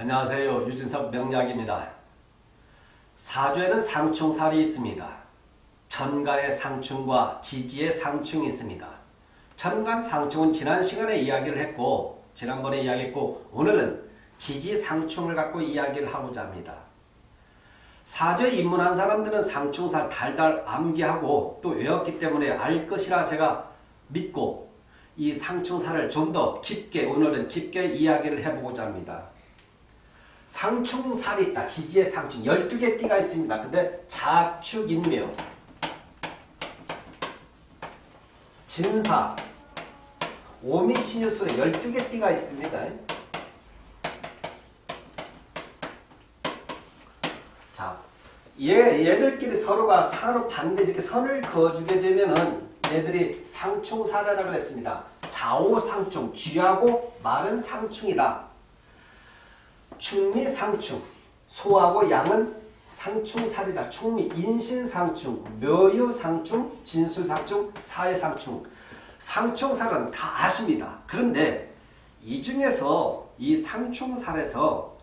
안녕하세요. 유진석 명약입니다 사주에는 상충살이 있습니다. 천간의 상충과 지지의 상충이 있습니다. 천간 상충은 지난 시간에 이야기를 했고 지난번에 이야기했고 오늘은 지지 상충을 갖고 이야기를 하고자 합니다. 사주에 입문한 사람들은 상충살 달달 암기하고 또 외웠기 때문에 알 것이라 제가 믿고 이 상충살을 좀 더 깊게 오늘은 깊게 이야기를 해보고자 합니다. 상충살이 있다. 지지의 상충. 12개 띠가 있습니다. 근데 자축인묘, 진사, 오미신유술에 12개 띠가 있습니다. 자, 얘, 얘들끼리 서로가 서로 반대 이렇게 선을 그어주게 되면은 얘들이 상충사라고 했습니다. 좌우상충, 쥐하고 마른 상충이다. 충미 상충, 소하고 양은 상충살이다. 충미, 인신상충, 묘유상충, 진술상충, 사회상충. 상충살은 다 아십니다. 그런데 이 중에서 이 상충살에서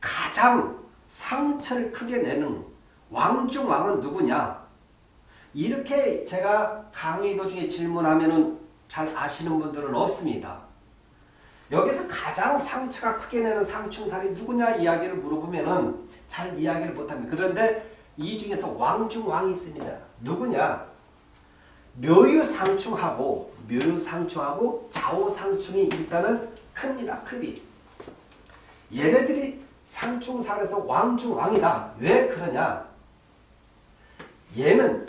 가장 상처를 크게 내는 왕중왕은 누구냐? 이렇게 제가 강의 도 중에 질문하면 잘 아시는 분들은 없습니다. 여기서 가장 상처가 크게 내는 상충살이 누구냐 이야기를 물어보면 잘 이야기를 못합니다. 그런데 이 중에서 왕중왕이 있습니다. 누구냐? 묘유상충하고 묘유상충하고 좌우상충이 일단은 큽니다. 크기. 얘네들이 상충살에서 왕중왕이다. 왜 그러냐? 얘는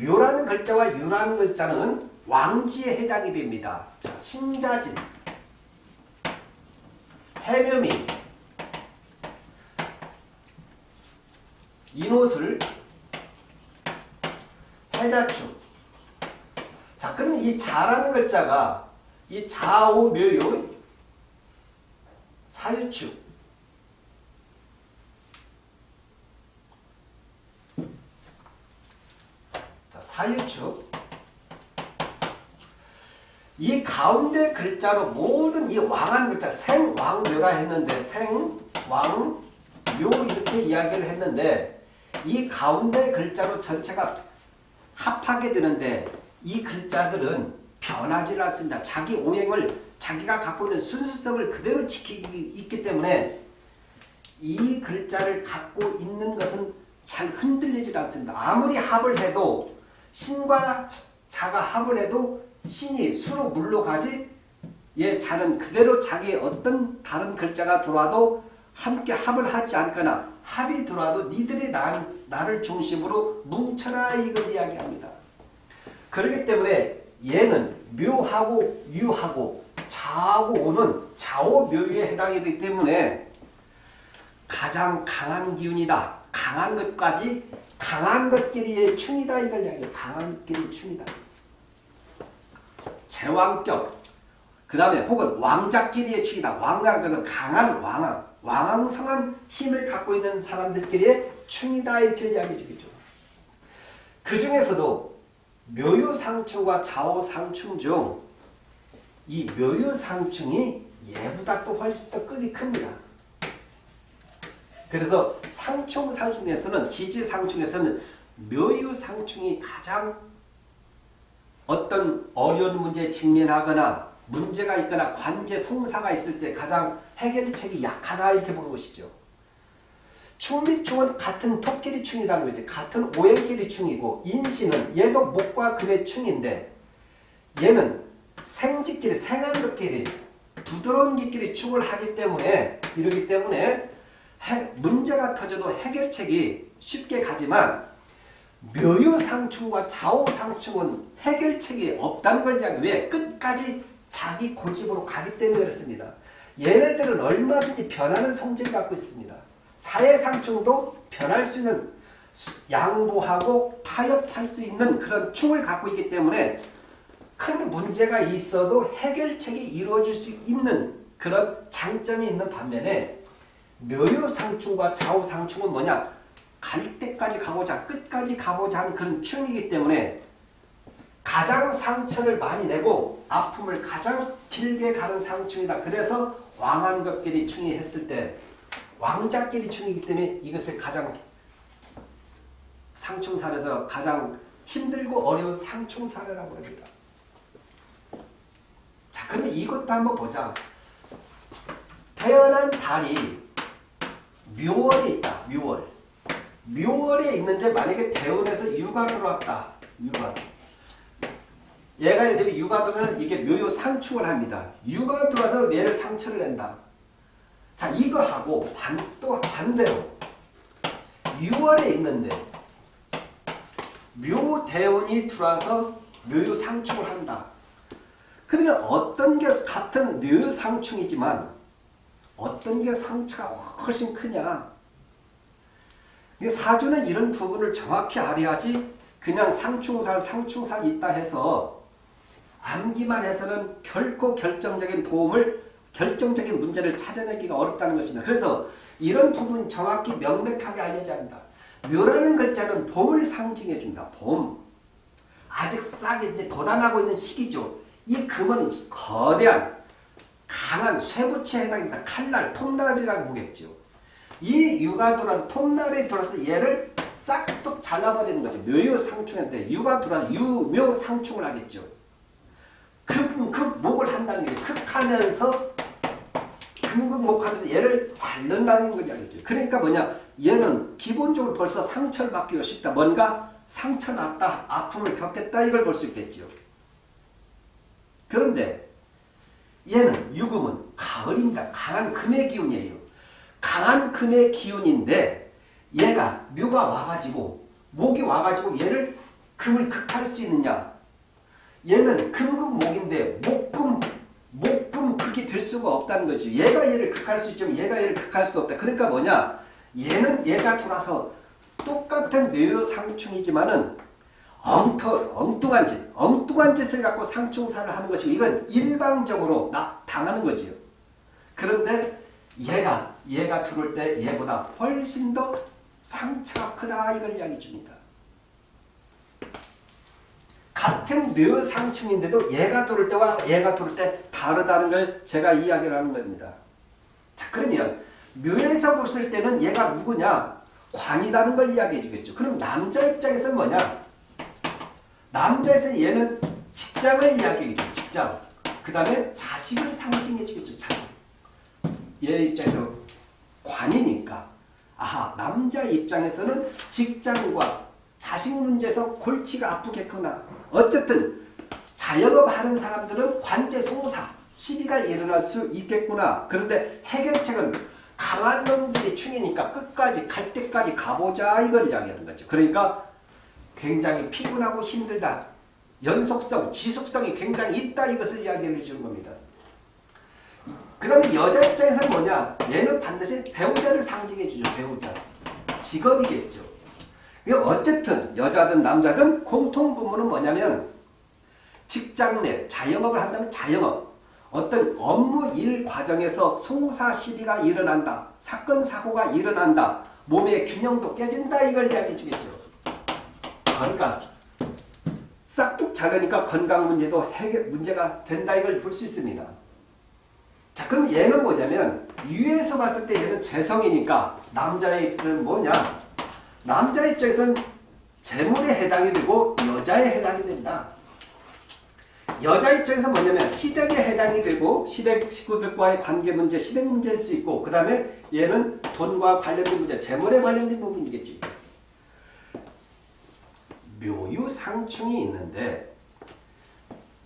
묘라는 글자와 유라는 글자는 왕지에 해당이 됩니다. 자, 신자진, 해묘미, 인옷을, 해자축. 자, 그러면 이 자라는 글자가 이 좌우 묘요 사유축 자, 사유축 이 가운데 글자로 모든 이 왕한 글자 생왕묘라 했는데 생왕묘 이렇게 이야기를 했는데 이 가운데 글자로 전체가 합하게 되는데 이 글자들은 변하지 않습니다. 자기 오행을 자기가 갖고 있는 순수성을 그대로 지키기 있기 때문에 이 글자를 갖고 있는 것은 잘 흔들리지 않습니다. 아무리 합을 해도 신과 자가 합을 해도 신이 수로 물로 가지 예, 자는 그대로 자기 어떤 다른 글자가 들어와도 함께 합을 하지 않거나 합이 들어와도 니들이 나, 나를 중심으로 뭉쳐라 이걸 이야기합니다. 그렇기 때문에 얘는 묘하고 유하고 자하고 오는 좌오묘유에 해당이 되기 때문에 가장 강한 기운이다. 강한 것까지 강한 것끼리의 충이다 이걸 이야기해요. 강한 것끼리 충이다. 제왕격 그 다음에 혹은 왕자끼리의 축이다. 왕자는 것은 강한 왕왕, 왕왕성한 힘을 갖고 있는 사람들끼리의 충이다 이렇게 이야기해 주겠죠. 그 중에서도 묘유상충과 좌우상충 중 이 묘유상충이 얘보다 또 훨씬 더 끈이 큽니다. 그래서 상충상충에서는 지지상충에서는 묘유상충이 가장 어떤 어려운 문제에 직면하거나 문제가 있거나 관제 송사가 있을 때 가장 해결책이 약하다 이렇게 보는 것이죠. 충비충은 같은 토끼리 충이라는 거지. 같은 오행끼리 충이고 인신은 얘도 목과 금의 충인데 얘는 생지끼리 생한 것끼리 부드러운 것끼리 충을 하기 때문에 이러기 때문에 해, 문제가 터져도 해결책이 쉽게 가지만 묘유상충과 좌우상충은 해결책이 없다는 걸 이야기 왜? 끝까지 자기 고집으로 가기 때문에 그렇습니다. 얘네들은 얼마든지 변하는 성질을 갖고 있습니다. 사회상충도 변할 수 있는 양보하고 타협할 수 있는 그런 충을 갖고 있기 때문에 큰 문제가 있어도 해결책이 이루어질 수 있는 그런 장점이 있는 반면에 묘유상충과 좌우상충은 뭐냐? 갈 때까지 가보자, 끝까지 가보자 하는 그런 충이기 때문에 가장 상처를 많이 내고 아픔을 가장 길게 가는 상충이다. 그래서 왕한것끼리 충이 했을 때 왕자끼리 충이기 때문에 이것을 가장 상충사에서 가장 힘들고 어려운 상충사례라고 합니다. 자, 그러면 이것도 한번 보자. 태어난 달이 묘월에 있다. 묘월. 묘월에 있는데 만약에 대운에서 유가 들어왔다. 유가. 얘가 이제 유가 들어서 이게 묘요 상충을 합니다. 유가 들어와서 얘를 상처를 낸다. 자, 이거 하고 반, 또 반대로 6월에 있는데 묘대운이 들어와서 묘요 상충을 한다. 그러면 어떤 게 같은 묘요 상충이지만 어떤 게 상처가 훨씬 크냐. 사주는 이런 부분을 정확히 알아야지 그냥 상충살 상충살 있다 해서 암기만 해서는 결코 결정적인 도움을 결정적인 문제를 찾아내기가 어렵다는 것입니다. 그래서 이런 부분 정확히 명백하게 알려져야 한다. 묘라는 글자는 봄을 상징해 준다. 봄. 아직 싹 이제 돋아나고 있는 시기죠. 이 금은 거대한 강한 쇠붙이에 해당합니다. 칼날, 톱날이라고 보겠죠. 이 유가 돌아서 톱날에 돌아서 얘를 싹둑 잘라버리는 거죠. 묘요 상충인데 유가 돌아서 유묘 상충을 하겠죠. 급, 급, 목을 한다는 게 극하면서 금극목하면서 얘를 잘른다는 걸 이야기죠. 그러니까 뭐냐 얘는 기본적으로 벌써 상처를 받기가 쉽다. 뭔가 상처 났다. 아픔을 겪겠다. 이걸 볼 수 있겠죠. 그런데 얘는 유금은 가을입니다. 강한 금의 기운이에요. 강한 금의 기운인데 얘가 묘가 와가지고 목이 와가지고 얘를 금을 극할 수 있느냐 얘는 금금목인데 목금 목금 극이 될 수가 없다는 거죠. 얘가 얘를 극할 수 있지만 얘가 얘를 극할 수 없다. 그러니까 뭐냐 얘는 얘가 돌아서 똑같은 묘상충이지만은 엉터, 엉뚱한 짓, 엉뚱한 짓을 갖고 상충사를 하는 것이고 이건 일방적으로 나 당하는 거지요. 그런데 얘가 얘가 들어올 때 얘보다 훨씬 더 상처가 크다 이걸 이야기 줍니다. 같은 묘상충인데도 얘가 들어올 때와 얘가 들어올 때 다르다는 걸 제가 이야기를 하는 겁니다. 자 그러면 묘에서 봤을 때는 얘가 누구냐? 관이라는 걸 이야기해 주겠죠. 그럼 남자 입장에서는 뭐냐? 남자에서 얘는 직장을 이야기해 주죠. 직장. 그 다음에 자식을 상징해 주겠죠. 자식. 얘 입장에서 관이니까 아하 남자 입장에서는 직장과 자식 문제에서 골치가 아프겠구나. 어쨌든 자영업 하는 사람들은 관제 송사 시비가 일어날 수 있겠구나. 그런데 해결책은 강한 놈들이 충이니까 끝까지 갈 때까지 가보자 이걸 이야기하는 거죠. 그러니까 굉장히 피곤하고 힘들다. 연속성, 지속성이 굉장히 있다 이것을 이야기해 주는 겁니다. 그 다음에 여자 입장에서는 뭐냐? 얘는 반드시 배우자를 상징해 주죠. 배우자. 직업이겠죠. 어쨌든 여자든 남자든 공통 부분은 뭐냐면 직장 내 자영업을 한다면 자영업 어떤 업무 일 과정에서 송사 시비가 일어난다. 사건 사고가 일어난다. 몸의 균형도 깨진다. 이걸 이야기해 주겠죠. 그러니까 싹둑 자르니까 건강 문제도 해결 문제가 된다. 이걸 볼 수 있습니다. 자 그럼 얘는 뭐냐면 위에서 봤을 때 얘는 재성이니까 남자의 입술은 뭐냐? 남자 입장에서는 재물에 해당이 되고 여자에 해당이 된다. 여자 입장에서 뭐냐면 시댁에 해당이 되고 시댁 식구들과의 관계 문제, 시댁 문제일 수 있고 그 다음에 얘는 돈과 관련된 문제, 재물에 관련된 부분이겠죠. 묘유상충이 있는데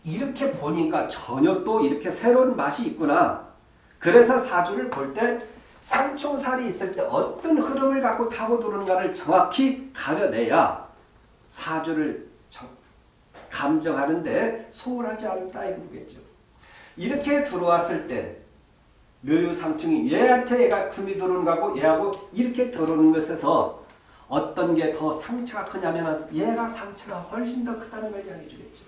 이렇게 보니까 전혀 또 이렇게 새로운 맛이 있구나. 그래서 사주를 볼 때 상충살이 있을 때 어떤 흐름을 갖고 타고 들어오는가를 정확히 가려내야 사주를 감정하는데 소홀하지 않다 이거겠죠. 이렇게 들어왔을 때 묘유상충이 얘한테 얘가 금이 들어오는 거고 얘하고 이렇게 들어오는 것에서 어떤 게 더 상처가 크냐면 얘가 상처가 훨씬 더 크다는 걸 이야기해 주겠죠.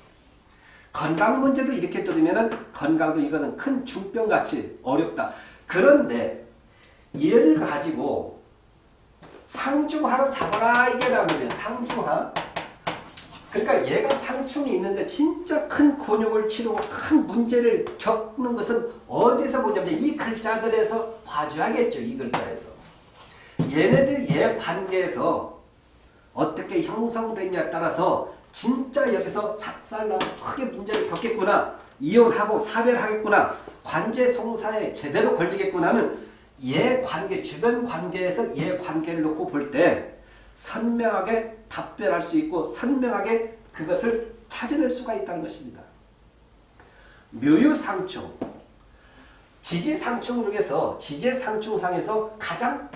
건강 문제도 이렇게 들으면 건강도 이것은 큰 중병같이 어렵다. 그런데 얘를 가지고 상중하로 잡아라 이게 나오면 상중하 그러니까 얘가 상충이 있는데 진짜 큰 곤욕을 치르고 큰 문제를 겪는 것은 어디서 보냐면 이 글자들에서 봐줘야겠죠. 이 글자에서. 얘네들 얘 관계에서 어떻게 형성되냐에 따라서 진짜 여기서 작살나고 크게 문제를 겪겠구나. 이혼하고 사별하겠구나. 관제 송사에 제대로 걸리겠구나는 얘 관계, 주변 관계에서 얘 관계를 놓고 볼 때 선명하게 답변할 수 있고 선명하게 그것을 찾아낼 수가 있다는 것입니다. 묘유상충 지지상충 중에서 지지상충상에서 가장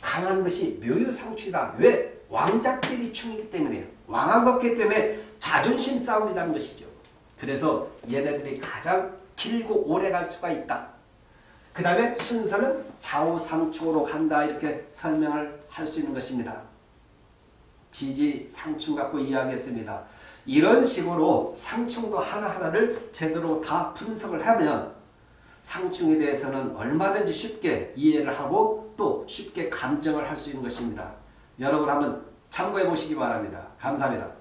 강한 것이 묘유상충이다. 왜? 왕자끼리 충이기 때문에요. 왕한 것기 때문에 자존심 싸움이라는 것이죠. 그래서 얘네들이 가장 길고 오래 갈 수가 있다. 그 다음에 순서는 좌우상충으로 간다 이렇게 설명을 할 수 있는 것입니다. 지지, 상충 갖고 이야기했습니다. 이런 식으로 상충도 하나하나를 제대로 다 분석을 하면 상충에 대해서는 얼마든지 쉽게 이해를 하고 또 쉽게 감정을 할 수 있는 것입니다. 여러분 한번 참고해 보시기 바랍니다. 감사합니다.